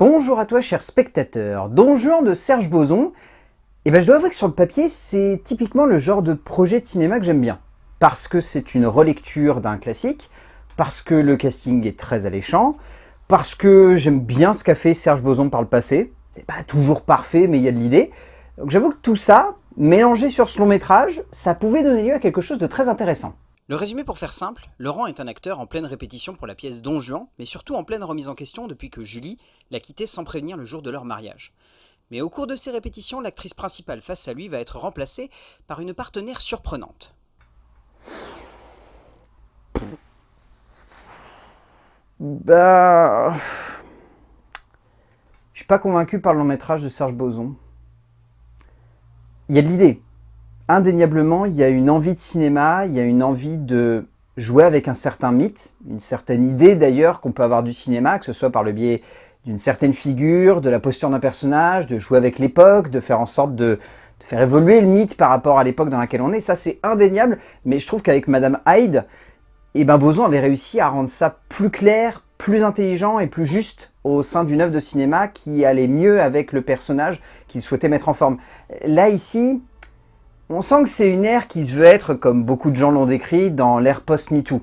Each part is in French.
Bonjour à toi cher spectateur, Don Juan de Serge Boson. Et ben je dois avouer que sur le papier, c'est typiquement le genre de projet de cinéma que j'aime bien. Parce que c'est une relecture d'un classique, parce que le casting est très alléchant, parce que j'aime bien ce qu'a fait Serge Boson par le passé. C'est pas toujours parfait, mais il y a de l'idée. Donc j'avoue que tout ça, mélangé sur ce long métrage, ça pouvait donner lieu à quelque chose de très intéressant. Le résumé pour faire simple, Laurent est un acteur en pleine répétition pour la pièce Don Juan, mais surtout en pleine remise en question depuis que Julie l'a quitté sans prévenir le jour de leur mariage. Mais au cours de ces répétitions, l'actrice principale face à lui va être remplacée par une partenaire surprenante. Bah... Je suis pas convaincu par le long métrage de Serge Boson. Il y a de l'idée, indéniablement, il y a une envie de cinéma, il y a une envie de jouer avec un certain mythe, une certaine idée d'ailleurs qu'on peut avoir du cinéma, que ce soit par le biais d'une certaine figure, de la posture d'un personnage, de jouer avec l'époque, de faire en sorte de, faire évoluer le mythe par rapport à l'époque dans laquelle on est. Ça, c'est indéniable, mais je trouve qu'avec Madame Hyde, eh ben Boson avait réussi à rendre ça plus clair, plus intelligent et plus juste au sein d'une œuvre de cinéma qui allait mieux avec le personnage qu'il souhaitait mettre en forme. Là, ici, on sent que c'est une ère qui se veut être, comme beaucoup de gens l'ont décrit, dans l'ère post-MeToo.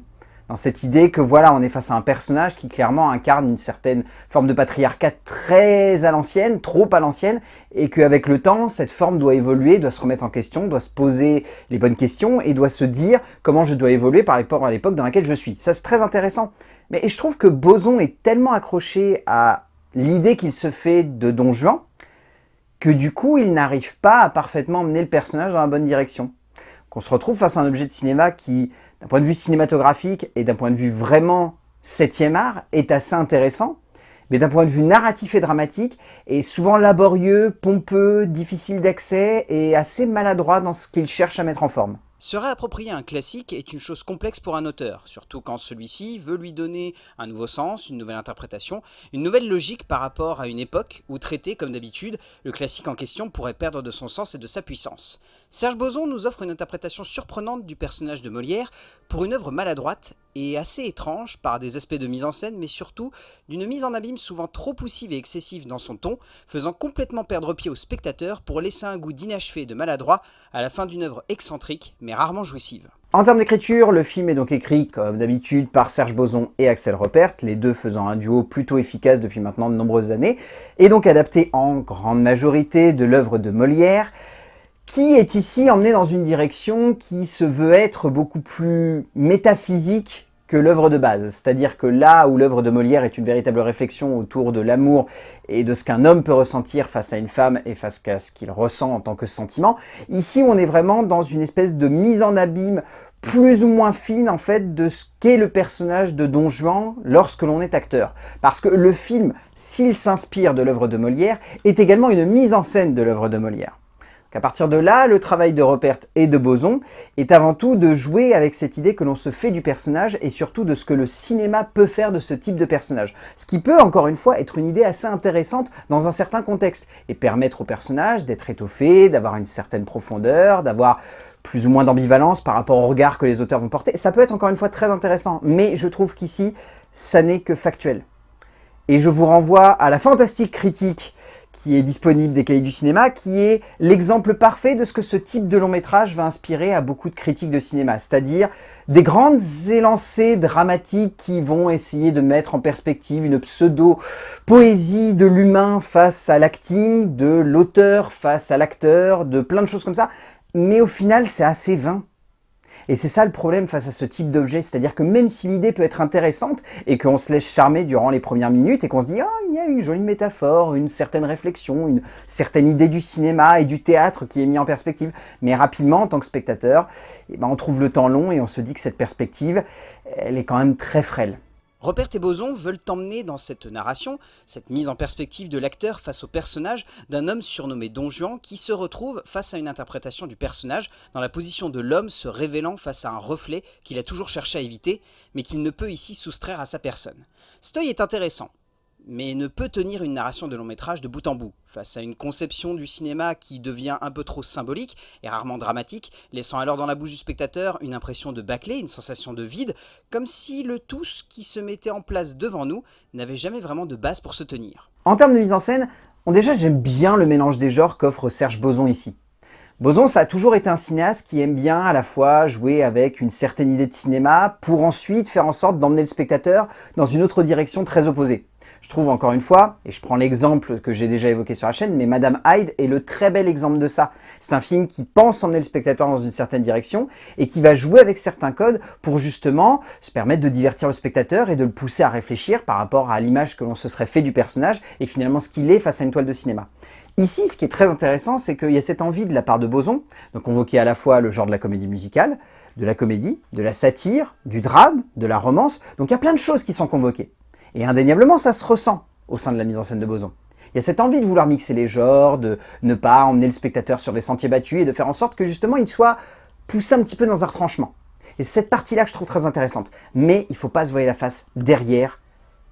Dans cette idée que voilà, on est face à un personnage qui clairement incarne une certaine forme de patriarcat très à l'ancienne, trop à l'ancienne, et qu'avec le temps, cette forme doit évoluer, doit se remettre en question, doit se poser les bonnes questions et doit se dire comment je dois évoluer par rapport à l'époque dans laquelle je suis. Ça, c'est très intéressant. Mais je trouve que Boson est tellement accroché à l'idée qu'il se fait de Don Juan, que du coup, il n'arrive pas à parfaitement emmener le personnage dans la bonne direction. Qu'on se retrouve face à un objet de cinéma qui, d'un point de vue cinématographique et d'un point de vue vraiment septième art, est assez intéressant, mais d'un point de vue narratif et dramatique, est souvent laborieux, pompeux, difficile d'accès et assez maladroit dans ce qu'il cherche à mettre en forme. Se réapproprier un classique est une chose complexe pour un auteur, surtout quand celui-ci veut lui donner un nouveau sens, une nouvelle interprétation, une nouvelle logique par rapport à une époque où traité comme d'habitude, le classique en question pourrait perdre de son sens et de sa puissance. Serge Boson nous offre une interprétation surprenante du personnage de Molière pour une œuvre maladroite et assez étrange par des aspects de mise en scène, mais surtout d'une mise en abîme souvent trop poussive et excessive dans son ton, faisant complètement perdre pied au spectateur pour laisser un goût d'inachevé et de maladroit à la fin d'une œuvre excentrique, mais rarement jouissive. En termes d'écriture, le film est donc écrit, comme d'habitude, par Serge Boson et Axel Repert, les deux faisant un duo plutôt efficace depuis maintenant de nombreuses années, et donc adapté en grande majorité de l'œuvre de Molière, qui est ici emmené dans une direction qui se veut être beaucoup plus métaphysique que l'œuvre de base. C'est-à-dire que là où l'œuvre de Molière est une véritable réflexion autour de l'amour et de ce qu'un homme peut ressentir face à une femme et face à ce qu'il ressent en tant que sentiment, ici on est vraiment dans une espèce de mise en abîme plus ou moins fine en fait de ce qu'est le personnage de Don Juan lorsque l'on est acteur. Parce que le film, s'il s'inspire de l'œuvre de Molière, est également une mise en scène de l'œuvre de Molière. À partir de là, le travail de Rupert et de Boson est avant tout de jouer avec cette idée que l'on se fait du personnage et surtout de ce que le cinéma peut faire de ce type de personnage. Ce qui peut, encore une fois, être une idée assez intéressante dans un certain contexte et permettre au personnage d'être étoffé, d'avoir une certaine profondeur, d'avoir plus ou moins d'ambivalence par rapport au regard que les auteurs vont porter. Ça peut être encore une fois très intéressant, mais je trouve qu'ici, ça n'est que factuel. Et je vous renvoie à la fantastique critique qui est disponible des cahiers du cinéma, qui est l'exemple parfait de ce que ce type de long métrage va inspirer à beaucoup de critiques de cinéma, c'est-à-dire des grandes élancées dramatiques qui vont essayer de mettre en perspective une pseudo-poésie de l'humain face à l'acting, de l'auteur face à l'acteur, de plein de choses comme ça, mais au final c'est assez vain. Et c'est ça le problème face à ce type d'objet, c'est-à-dire que même si l'idée peut être intéressante et qu'on se laisse charmer durant les premières minutes et qu'on se dit « Ah, il y a une jolie métaphore, une certaine réflexion, une certaine idée du cinéma et du théâtre qui est mis en perspective », mais rapidement, en tant que spectateur, eh ben, on trouve le temps long et on se dit que cette perspective, elle est quand même très frêle. Robert et Boson veulent emmener dans cette narration, cette mise en perspective de l'acteur face au personnage d'un homme surnommé Don Juan qui se retrouve face à une interprétation du personnage dans la position de l'homme se révélant face à un reflet qu'il a toujours cherché à éviter, mais qu'il ne peut ici soustraire à sa personne. Stoy est intéressant, mais ne peut tenir une narration de long métrage de bout en bout, face à une conception du cinéma qui devient un peu trop symbolique et rarement dramatique, laissant alors dans la bouche du spectateur une impression de bâclé, une sensation de vide, comme si le tout qui se mettait en place devant nous n'avait jamais vraiment de base pour se tenir. En termes de mise en scène, bon déjà j'aime bien le mélange des genres qu'offre Serge Boson ici. Boson, ça a toujours été un cinéaste qui aime bien à la fois jouer avec une certaine idée de cinéma pour ensuite faire en sorte d'emmener le spectateur dans une autre direction très opposée. Je trouve encore une fois, et je prends l'exemple que j'ai déjà évoqué sur la chaîne, mais Madame Hyde est le très bel exemple de ça. C'est un film qui pense emmener le spectateur dans une certaine direction et qui va jouer avec certains codes pour justement se permettre de divertir le spectateur et de le pousser à réfléchir par rapport à l'image que l'on se serait fait du personnage et finalement ce qu'il est face à une toile de cinéma. Ici, ce qui est très intéressant, c'est qu'il y a cette envie de la part de Boson, de convoquer à la fois le genre de la comédie musicale, de la comédie, de la satire, du drame, de la romance, donc il y a plein de choses qui sont convoquées. Et indéniablement, ça se ressent au sein de la mise en scène de Boson. Il y a cette envie de vouloir mixer les genres, de ne pas emmener le spectateur sur des sentiers battus et de faire en sorte que justement il soit poussé un petit peu dans un retranchement. Et c'est cette partie-là que je trouve très intéressante. Mais il ne faut pas se voiler la face derrière,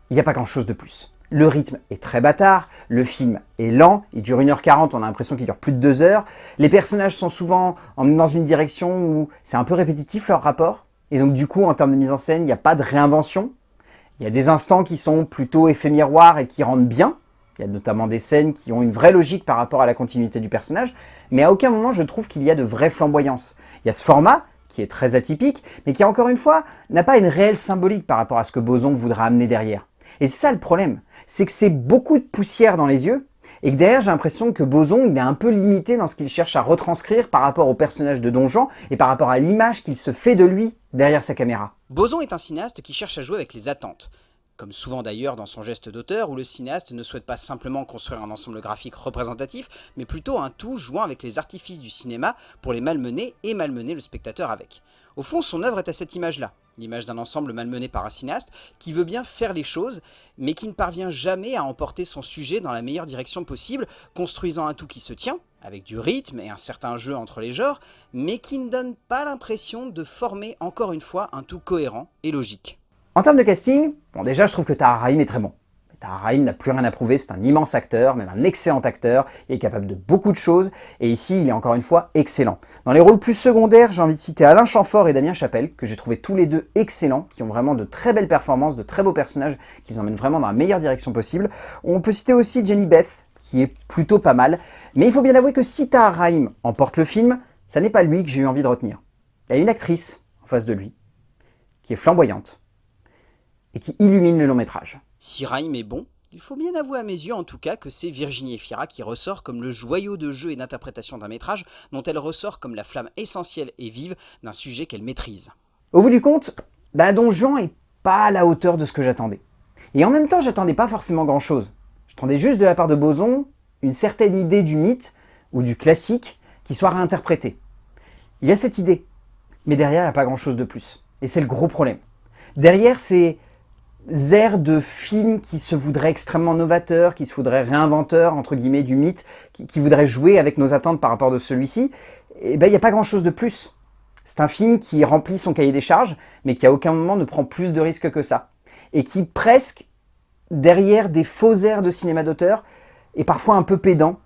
il n'y a pas grand-chose de plus. Le rythme est très bâtard, le film est lent, il dure 1h40, on a l'impression qu'il dure plus de 2 heures. Les personnages sont souvent dans une direction où c'est un peu répétitif leur rapport. Et donc du coup, en termes de mise en scène, il n'y a pas de réinvention. Il y a des instants qui sont plutôt effets et qui rendent bien. Il y a notamment des scènes qui ont une vraie logique par rapport à la continuité du personnage, mais à aucun moment je trouve qu'il y a de vraie flamboyance. Il y a ce format, qui est très atypique, mais qui encore une fois, n'a pas une réelle symbolique par rapport à ce que Boson voudra amener derrière. Et ça le problème, c'est que c'est beaucoup de poussière dans les yeux, et que derrière j'ai l'impression que Boson il est un peu limité dans ce qu'il cherche à retranscrire par rapport au personnage de Don Juan et par rapport à l'image qu'il se fait de lui derrière sa caméra. Boson est un cinéaste qui cherche à jouer avec les attentes. Comme souvent d'ailleurs dans son geste d'auteur, où le cinéaste ne souhaite pas simplement construire un ensemble graphique représentatif, mais plutôt un tout jouant avec les artifices du cinéma pour les malmener et malmener le spectateur avec. Au fond, son œuvre est à cette image-là, l'image d'un ensemble malmené par un cinéaste qui veut bien faire les choses, mais qui ne parvient jamais à emporter son sujet dans la meilleure direction possible, construisant un tout qui se tient, avec du rythme et un certain jeu entre les genres, mais qui ne donne pas l'impression de former encore une fois un tout cohérent et logique. En termes de casting, bon déjà je trouve que Tahar Rahim est très bon. Tahar Rahim n'a plus rien à prouver, c'est un immense acteur, même un excellent acteur, il est capable de beaucoup de choses, et ici il est encore une fois excellent. Dans les rôles plus secondaires, j'ai envie de citer Alain Chamfort et Damien Chapelle, que j'ai trouvé tous les deux excellents, qui ont vraiment de très belles performances, de très beaux personnages, qui emmènent vraiment dans la meilleure direction possible. On peut citer aussi Jenny Beth, qui est plutôt pas mal, mais il faut bien avouer que si Tahar Rahim emporte le film, ça n'est pas lui que j'ai eu envie de retenir. Il y a une actrice en face de lui, qui est flamboyante, et qui illumine le long métrage. Si Raïm est bon, il faut bien avouer à mes yeux en tout cas que c'est Virginie Efira qui ressort comme le joyau de jeu et d'interprétation d'un métrage dont elle ressort comme la flamme essentielle et vive d'un sujet qu'elle maîtrise. Au bout du compte, bah Don Juan est pas à la hauteur de ce que j'attendais. Et en même temps, j'attendais pas forcément grand chose. J'attendais juste de la part de Boson une certaine idée du mythe ou du classique qui soit réinterprétée. Il y a cette idée, mais derrière, il n'y a pas grand chose de plus. Et c'est le gros problème. Derrière, c'est airs de films qui se voudraient extrêmement novateurs, qui se voudraient réinventeurs, entre guillemets, du mythe, qui, voudraient jouer avec nos attentes par rapport de celui-ci, eh ben il n'y a pas grand-chose de plus. C'est un film qui remplit son cahier des charges, mais qui à aucun moment ne prend plus de risques que ça. Et qui presque, derrière des faux airs de cinéma d'auteur, est parfois un peu pédant,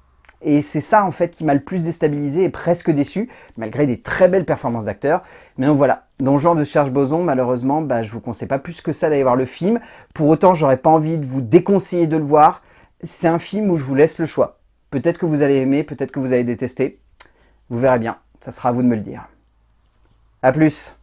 et c'est ça en fait qui m'a le plus déstabilisé et presque déçu, malgré des très belles performances d'acteurs. Mais donc voilà, dans genre de Serge Boson, malheureusement, bah, je vous conseille pas plus que ça d'aller voir le film. Pour autant, j'aurais pas envie de vous déconseiller de le voir. C'est un film où je vous laisse le choix. Peut-être que vous allez aimer, peut-être que vous allez détester. Vous verrez bien, ça sera à vous de me le dire. A plus